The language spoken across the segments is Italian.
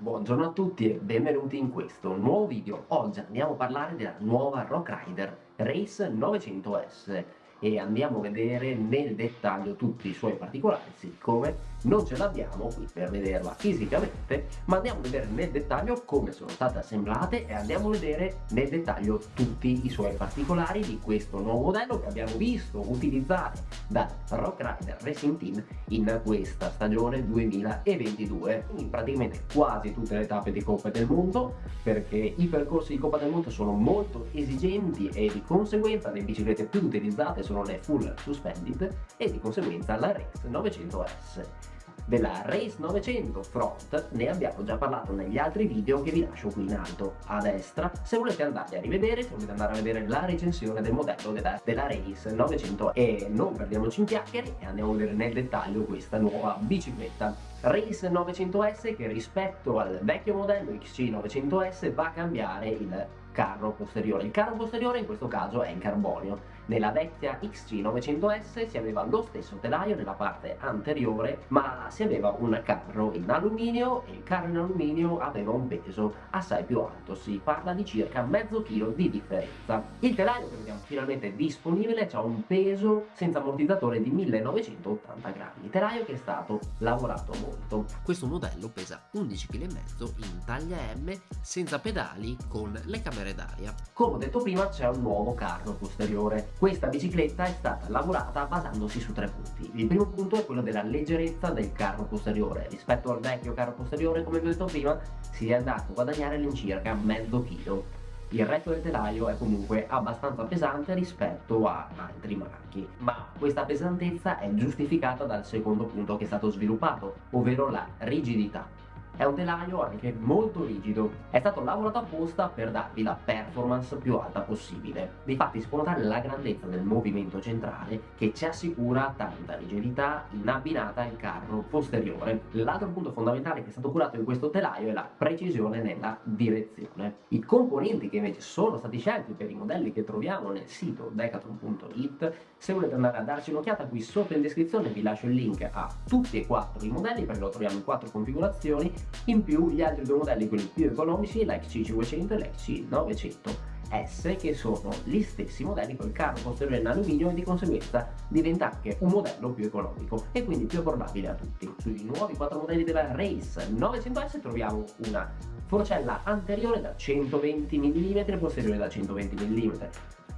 Buongiorno a tutti e benvenuti in questo nuovo video. Oggi andiamo a parlare della nuova Rock Rider Race 900S e andiamo a vedere nel dettaglio tutti i suoi particolari, siccome non ce l'abbiamo qui per vederla fisicamente, ma andiamo a vedere nel dettaglio come sono state assemblate e andiamo a vedere nel dettaglio tutti i suoi particolari di questo nuovo modello che abbiamo visto utilizzare dal Rock Rider Racing Team in questa stagione 2022 in praticamente quasi tutte le tappe di Coppa del Mondo perché i percorsi di Coppa del Mondo sono molto esigenti e di conseguenza le biciclette più utilizzate sono le full suspended e di conseguenza la Race 900S. Della Race 900 Front ne abbiamo già parlato negli altri video che vi lascio qui in alto a destra se volete andare a rivedere, se volete andare a vedere la recensione del modello della, della Race 900 e non perdiamoci in chiacchiere e andiamo a vedere nel dettaglio questa nuova bicicletta Race 900S che rispetto al vecchio modello XC 900S va a cambiare il carro posteriore. Il carro posteriore in questo caso è in carbonio. Nella vecchia XC 900S si aveva lo stesso telaio nella parte anteriore ma si aveva un carro in alluminio e il carro in alluminio aveva un peso assai più alto, si parla di circa mezzo chilo di differenza. Il telaio che vediamo finalmente disponibile ha un peso senza ammortizzatore di 1980 grammi, telaio che è stato lavorato molto. Questo modello pesa 11,5 kg in taglia M senza pedali con le camere d'aria. Come ho detto prima c'è un nuovo carro posteriore. Questa bicicletta è stata lavorata basandosi su tre punti. Il primo punto è quello della leggerezza del carro posteriore. Rispetto al vecchio carro posteriore, come vi ho detto prima, si è andato a guadagnare all'incirca mezzo chilo. Il resto del telaio è comunque abbastanza pesante rispetto a altri marchi, ma questa pesantezza è giustificata dal secondo punto che è stato sviluppato, ovvero la rigidità. È un telaio anche molto rigido, è stato lavorato apposta per darvi la performance più alta possibile. Difatti si può notare la grandezza del movimento centrale che ci assicura tanta rigidità in abbinata al carro posteriore. L'altro punto fondamentale che è stato curato in questo telaio è la precisione nella direzione. I componenti che invece sono stati scelti per i modelli che troviamo nel sito decathlon.it se volete andare a darci un'occhiata qui sotto in descrizione vi lascio il link a tutti e quattro i modelli perché lo troviamo in quattro configurazioni in più gli altri due modelli, quelli più economici, l'XC500 e l'XC900S che sono gli stessi modelli con il carro posteriore in alluminio e di conseguenza diventa anche un modello più economico e quindi più abbordabile a tutti. Sui nuovi quattro modelli della Race 900S troviamo una forcella anteriore da 120 mm e posteriore da 120 mm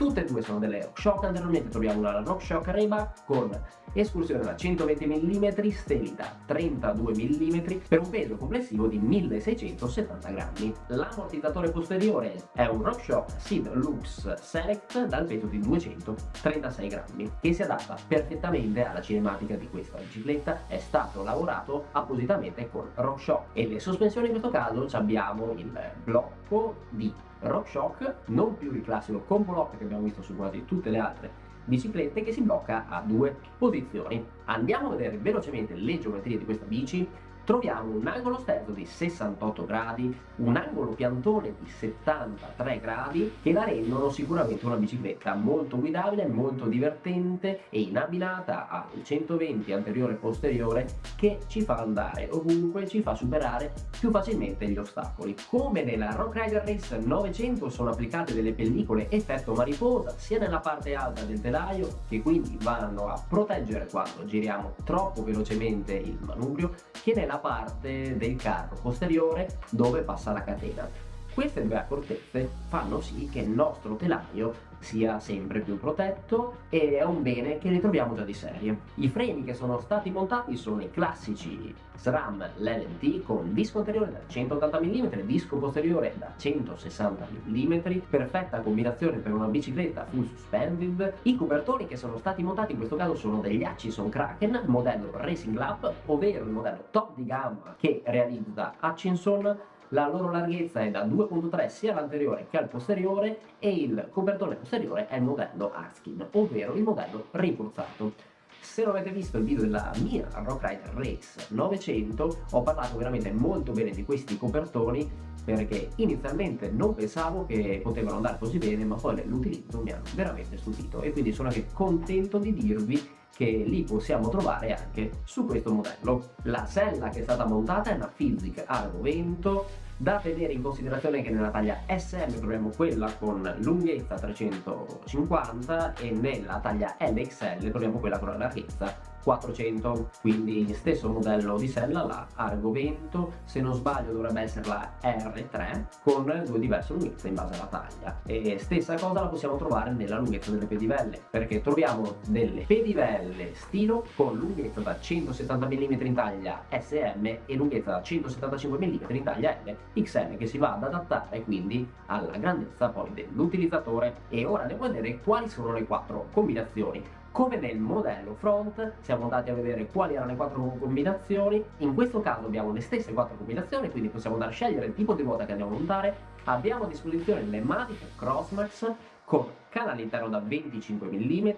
tutte e due sono delle RockShox anteriormente troviamo una RockShox Rayback con escursione da 120 mm stelita 32 mm per un peso complessivo di 1670 grammi. L'ammortizzatore posteriore è un RockShox Seed Lux Select dal peso di 236 grammi che si adatta perfettamente alla cinematica di questa bicicletta. È stato lavorato appositamente con RockShox e le sospensioni in questo caso abbiamo il blocco di RockShox, non più il classico combo lock che abbiamo visto su quasi tutte le altre biciclette che si blocca a due posizioni. Andiamo a vedere velocemente le geometrie di questa bici troviamo un angolo sterzo di 68 gradi, un angolo piantone di 73 gradi che la rendono sicuramente una bicicletta molto guidabile, molto divertente e in abbinata al 120 anteriore e posteriore che ci fa andare ovunque, ci fa superare più facilmente gli ostacoli. Come nella Rock Rider Race 900 sono applicate delle pellicole effetto mariposa sia nella parte alta del telaio che quindi vanno a proteggere quando giriamo troppo velocemente il manubrio che nella parte del carro posteriore dove passa la catena. Queste due accortezze fanno sì che il nostro telaio sia sempre più protetto e è un bene che ritroviamo già di serie. I freni che sono stati montati sono i classici SRAM LLT con disco anteriore da 180 mm, disco posteriore da 160 mm, perfetta combinazione per una bicicletta full suspended. I copertoni che sono stati montati in questo caso sono degli Hutchison Kraken modello Racing Lab, ovvero il modello top di gamma che realizza Hutchinson la loro larghezza è da 2.3 sia all'anteriore che al posteriore e il copertone posteriore è il modello Arskin, ovvero il modello rinforzato. Se non avete visto il video della mia Rock Rider Race 900 ho parlato veramente molto bene di questi copertoni perché inizialmente non pensavo che potevano andare così bene ma poi l'utilizzo mi ha veramente stupito e quindi sono anche contento di dirvi che li possiamo trovare anche su questo modello. La sella che è stata montata è una Physic Argo Vento da tenere in considerazione che nella taglia SM troviamo quella con lunghezza 350 e nella taglia LXL troviamo quella con la larghezza 400 quindi stesso modello di sella la Argo Vento se non sbaglio dovrebbe essere la R3 con due diverse lunghezze in base alla taglia. E stessa cosa la possiamo trovare nella lunghezza delle pedivelle perché troviamo delle pedivelle stilo con lunghezza da 170 mm in taglia SM e lunghezza da 175 mm in taglia L XL che si va ad adattare quindi alla grandezza poi dell'utilizzatore. E ora andiamo a vedere quali sono le quattro combinazioni come nel modello front siamo andati a vedere quali erano le quattro combinazioni, in questo caso abbiamo le stesse quattro combinazioni, quindi possiamo andare a scegliere il tipo di ruota che andiamo a montare, abbiamo a disposizione le Mavic Crossmax con canale interno da 25 mm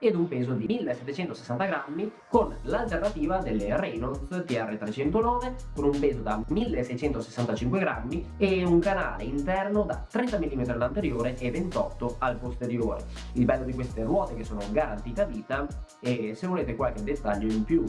ed un peso di 1760 grammi con l'alternativa delle Reynolds TR309 con un peso da 1665 grammi e un canale interno da 30 mm all'anteriore e 28 al posteriore. Il bello di queste ruote che sono garantite a vita e se volete qualche dettaglio in più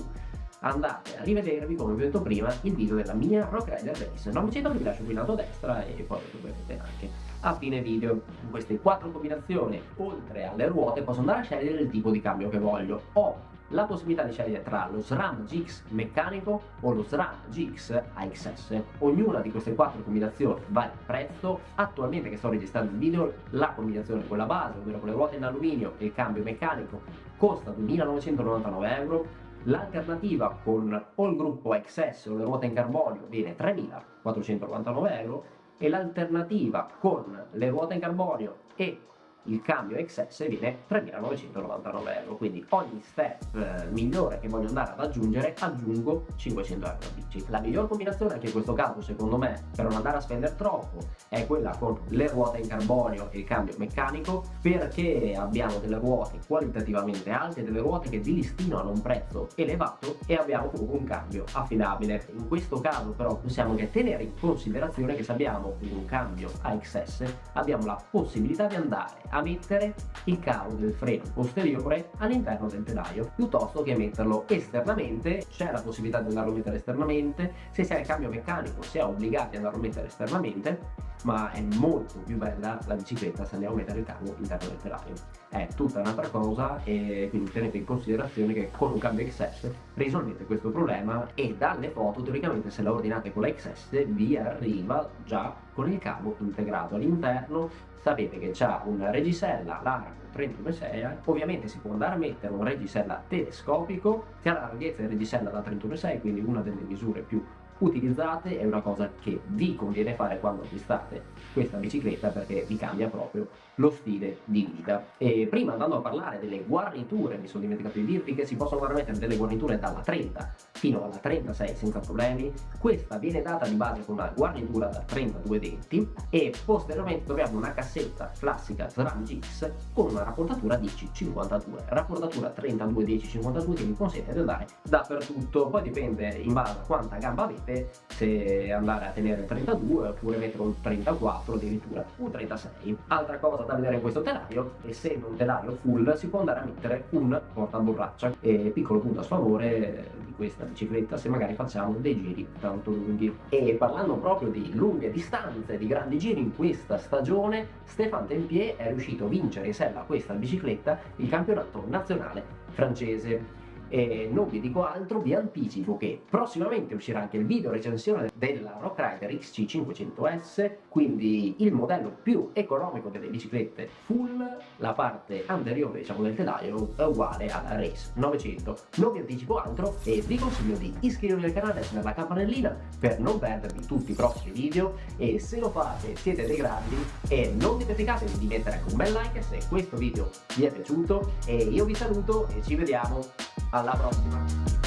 andate a rivedervi come vi ho detto prima il video della mia Rock Rider Race 900 vi lascio qui in alto a destra e poi lo vedete anche a fine video. In queste quattro combinazioni oltre alle ruote posso andare a scegliere il tipo di cambio che voglio. Ho la possibilità di scegliere tra lo SRAM GX meccanico o lo SRAM GX AXS ognuna di queste quattro combinazioni vale il prezzo. Attualmente che sto registrando il video la combinazione quella base ovvero con le ruote in alluminio e il cambio meccanico costa 2.999 euro. L'alternativa con o il gruppo XS o le ruote in carbonio viene 3.499 euro e l'alternativa con le ruote in carbonio e il cambio XS viene 3.999 euro. Quindi ogni step eh, migliore che voglio andare ad aggiungere aggiungo 500 euro a bici la miglior combinazione anche in questo caso secondo me per non andare a spendere troppo è quella con le ruote in carbonio e il cambio meccanico perché abbiamo delle ruote qualitativamente alte delle ruote che di listino hanno un prezzo elevato e abbiamo comunque un cambio affidabile. In questo caso però possiamo anche tenere in considerazione che se abbiamo un cambio AXS abbiamo la possibilità di andare a mettere il cavo del freno posteriore all'interno del telaio piuttosto che metterlo esternamente. C'è la possibilità di andarlo a mettere esternamente. Se si ha il cambio meccanico si è obbligati ad andarlo a mettere esternamente ma è molto più bella la bicicletta se andiamo a mettere il cavo all'interno del telaio è tutta un'altra cosa e quindi tenete in considerazione che con un cambio XS risolvete questo problema e dalle foto teoricamente se la ordinate con la XS vi arriva già con il cavo integrato all'interno. Sapete che c'ha una regisella larga 31,6 ovviamente si può andare a mettere un regisella telescopico che ha la larghezza di regisella da 31,6 quindi una delle misure più utilizzate è una cosa che vi conviene fare quando acquistate questa bicicletta perché vi cambia proprio lo stile di guida e prima andando a parlare delle guarniture mi sono dimenticato di dirvi che si possono mettere delle guarniture dalla 30 fino alla 36 senza problemi. Questa viene data di base con una guarnitura da 32 denti e posteriormente troviamo una cassetta classica SRAM GX con una rapportatura 10-52 rapportatura 32-10-52 che vi consente di andare dappertutto. Poi dipende in base a quanta gamba avete se andare a tenere il 32 oppure mettere un 34 addirittura un 36 altra cosa da vedere in questo telaio essendo un telaio full si può andare a mettere un portaborraccia. E piccolo punto a sfavore di questa bicicletta se magari facciamo dei giri tanto lunghi. E parlando proprio di lunghe distanze di grandi giri in questa stagione Stéphane Tempier è riuscito a vincere in sella questa bicicletta il campionato nazionale francese e non vi dico altro, vi anticipo che prossimamente uscirà anche il video recensione della Rock Rider XC500S, quindi il modello più economico delle biciclette full, la parte anteriore diciamo del telaio è uguale alla Race 900. Non vi anticipo altro e vi consiglio di iscrivervi al canale e attivare la campanellina per non perdervi tutti i prossimi video. E se lo fate siete dei grandi e non dimenticatevi di mettere anche un bel like se questo video vi è piaciuto. E io vi saluto e ci vediamo alla prossima!